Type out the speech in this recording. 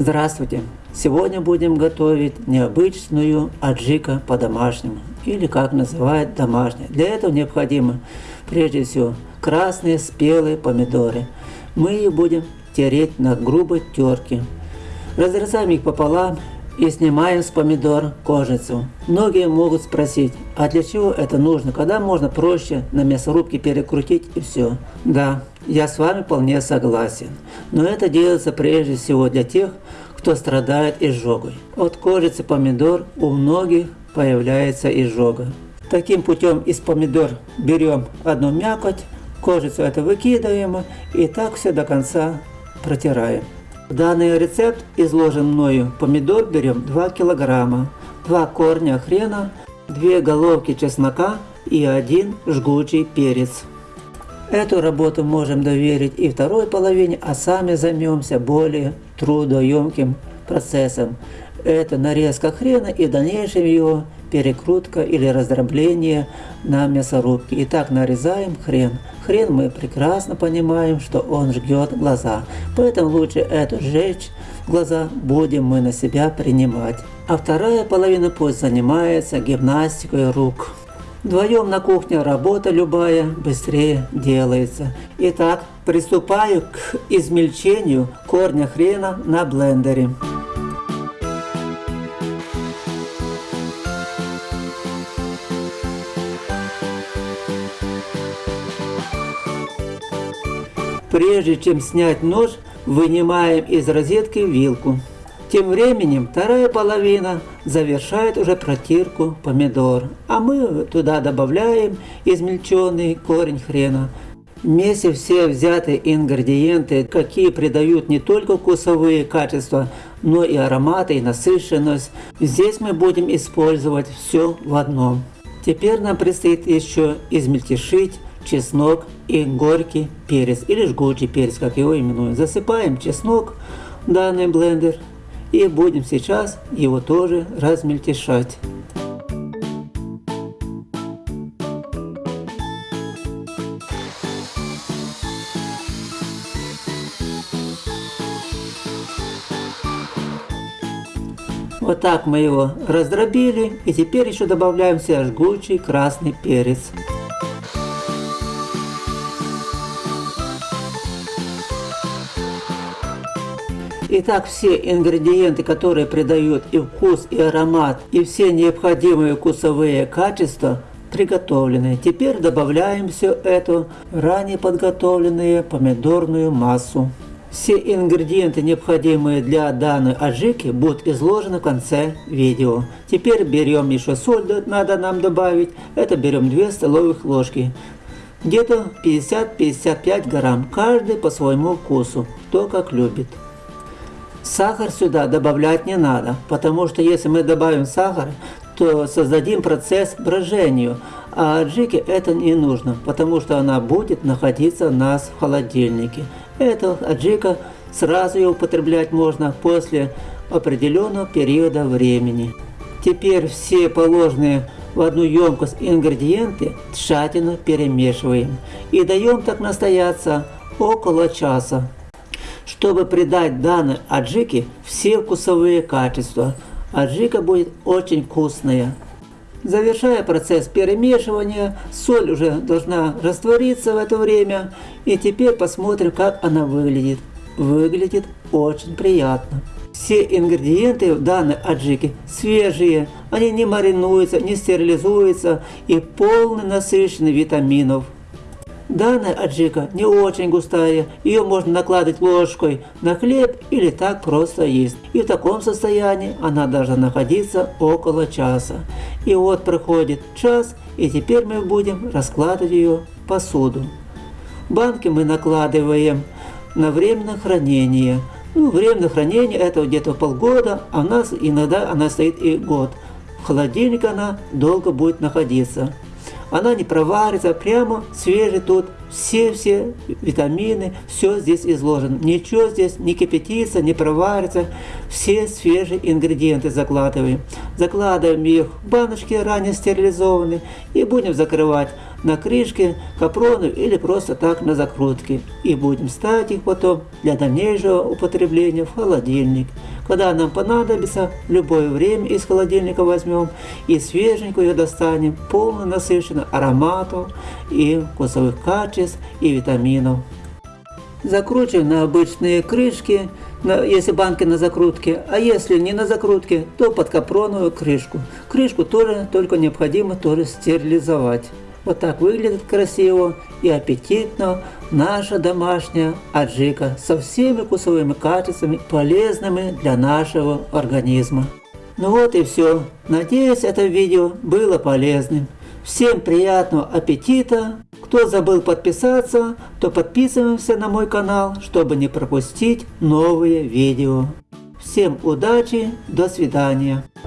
Здравствуйте! Сегодня будем готовить необычную аджика по-домашнему, или как называют домашняя. Для этого необходимо прежде всего красные спелые помидоры. Мы их будем тереть на грубой терке. Разрезаем их пополам и снимаем с помидор кожицу. Многие могут спросить, а для чего это нужно, когда можно проще на мясорубке перекрутить и все. Да, я с вами вполне согласен, но это делается прежде всего для тех, кто страдает изжогой. От кожицы помидор у многих появляется изжога. Таким путем из помидор берем одну мякоть, кожицу это выкидываем и так все до конца протираем. Данный рецепт изложен мною. Помидор берем 2 килограмма, 2 корня хрена, 2 головки чеснока и 1 жгучий перец. Эту работу можем доверить и второй половине, а сами займемся более трудоемким процессом. Это нарезка хрена и в дальнейшем его перекрутка или раздробление на мясорубке. Итак, нарезаем хрен. Хрен мы прекрасно понимаем, что он жгет глаза, поэтому лучше эту сжечь глаза будем мы на себя принимать. А вторая половина пусть занимается гимнастикой рук. Вдвоем на кухне работа любая быстрее делается. Итак, приступаю к измельчению корня хрена на блендере. Прежде чем снять нож, вынимаем из розетки вилку. Тем временем вторая половина завершает уже протирку помидор, а мы туда добавляем измельченный корень хрена. Вместе все взятые ингредиенты, какие придают не только вкусовые качества, но и ароматы и насыщенность. Здесь мы будем использовать все в одном. Теперь нам предстоит еще измельтешить чеснок и горький перец, или жгучий перец, как его именуют. Засыпаем чеснок в данный блендер и будем сейчас его тоже размельтешать. Вот так мы его раздробили и теперь еще добавляем сюда жгучий красный перец. Итак, все ингредиенты, которые придают и вкус, и аромат, и все необходимые вкусовые качества приготовлены. Теперь добавляем все это ранее подготовленную помидорную массу. Все ингредиенты, необходимые для данной аджики, будут изложены в конце видео. Теперь берем еще соль, надо нам добавить. Это берем 2 столовых ложки. Где-то 50-55 грамм, каждый по своему вкусу, кто как любит. Сахар сюда добавлять не надо, потому что если мы добавим сахар, то создадим процесс брожению, а аджике это не нужно, потому что она будет находиться у нас в холодильнике. Это аджика сразу ее употреблять можно после определенного периода времени. Теперь все положенные в одну емкость ингредиенты тщательно перемешиваем и даем так настояться около часа чтобы придать данной аджике все вкусовые качества. Аджика будет очень вкусная. Завершая процесс перемешивания, соль уже должна раствориться в это время. И теперь посмотрим, как она выглядит. Выглядит очень приятно. Все ингредиенты в данной аджике свежие, они не маринуются, не стерилизуются и полны насыщены витаминов. Данная аджика не очень густая, ее можно накладывать ложкой на хлеб или так просто есть. И в таком состоянии она должна находиться около часа. И вот проходит час, и теперь мы будем раскладывать ее посуду. Банки мы накладываем на временное хранение. Ну, временное хранение это где-то полгода, а у нас иногда она стоит и год. В холодильнике она долго будет находиться она не проварится, прямо свежий тут, все-все витамины, все здесь изложено. Ничего здесь не кипятится, не проварится, все свежие ингредиенты закладываем. Закладываем их в баночки ранее стерилизованные и будем закрывать на крышке капрону или просто так на закрутке. И будем ставить их потом для дальнейшего употребления в холодильник. Когда нам понадобится, в любое время из холодильника возьмем и свеженькую достанем, полно насыщенно ароматов и вкусовых качеств и витаминов. Закручиваем на обычные крышки, если банки на закрутке, а если не на закрутке, то под капроновую крышку. Крышку тоже только необходимо тоже стерилизовать. Вот так выглядит красиво и аппетитно наша домашняя аджика со всеми вкусовыми качествами, полезными для нашего организма. Ну вот и все. Надеюсь, это видео было полезным. Всем приятного аппетита! Кто забыл подписаться, то подписываемся на мой канал, чтобы не пропустить новые видео. Всем удачи, до свидания.